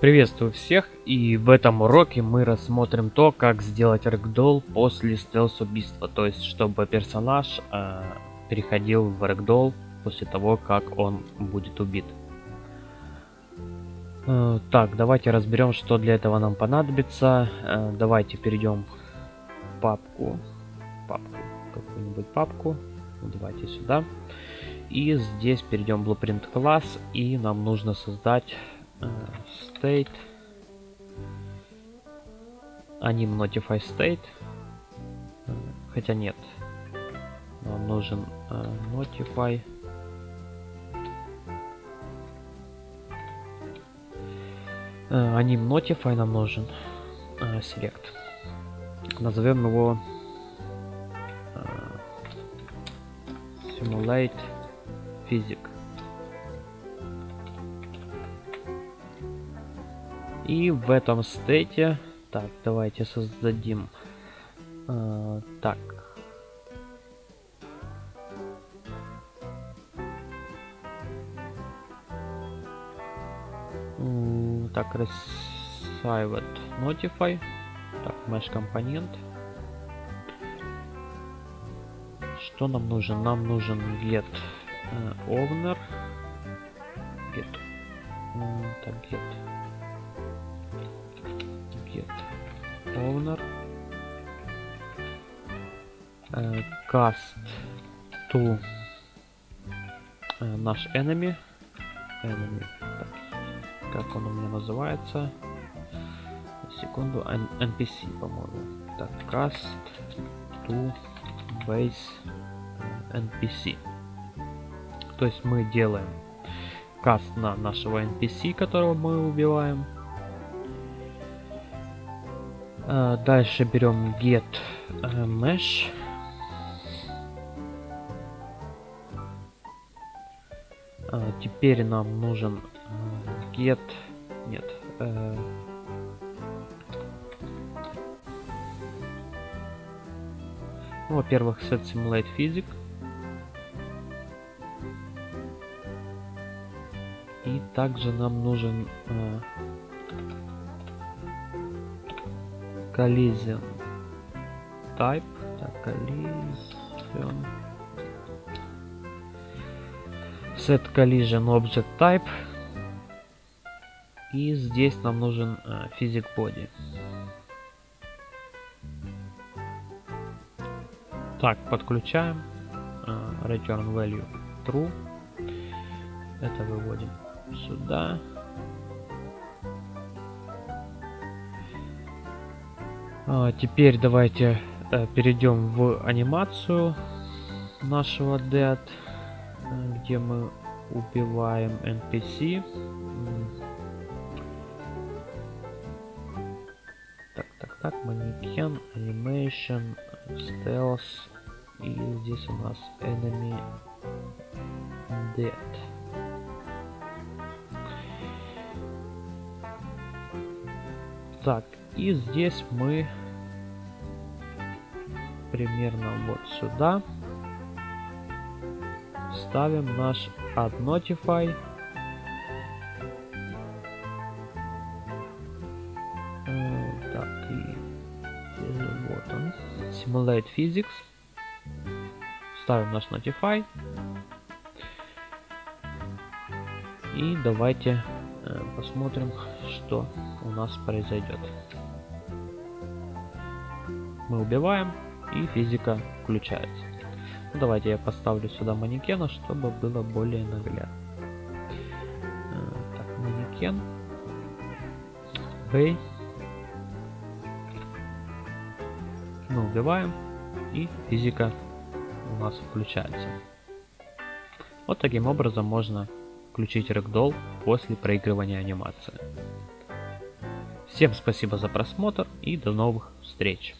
Приветствую всех и в этом уроке мы рассмотрим то, как сделать рэгдолл после стелс-убийства, то есть чтобы персонаж э, переходил в рэгдолл после того, как он будет убит. Э, так, давайте разберем, что для этого нам понадобится. Э, давайте перейдем в папку, папку, какую-нибудь папку, давайте сюда. И здесь перейдем в Blueprint класс и нам нужно создать state anim notify state хотя нет нам нужен uh, notify uh, anim notify нам нужен uh, select назовем его uh, simulate physics И в этом стейте... Так, давайте создадим... Э, так. так, Received Notify. Так, Mesh компонент. Что нам нужен? Нам нужен get э, owner. Get. так, get owner cast to наш enemy. Enemy так, как он у меня называется. Секунду npc по-моему. Так cast to base npc то есть мы делаем каст на нашего npc которого мы убиваем дальше берем get uh, mesh. Uh, теперь нам нужен get... Нет. Ну, Во-первых, set simulate physics. И также нам нужен collision type так, collision set collision object type и здесь нам нужен uh, physic body так подключаем uh, return value true это выводим сюда теперь давайте э, перейдем в анимацию нашего Dead, э, где мы убиваем NPC. Так, так, так, манекен, animation, stealth, и здесь у нас enemy dead. Так, и здесь мы примерно вот сюда ставим наш add notify э, так и вот он simulate physics. Ставим наш notify и давайте э, посмотрим что у нас произойдет мы убиваем и физика включается. Ну, давайте я поставлю сюда манекена, чтобы было более наглядно. Э, так, манекен. Бей. Мы убиваем и физика у нас включается. Вот таким образом можно включить рэгдолл после проигрывания анимации. Всем спасибо за просмотр и до новых встреч!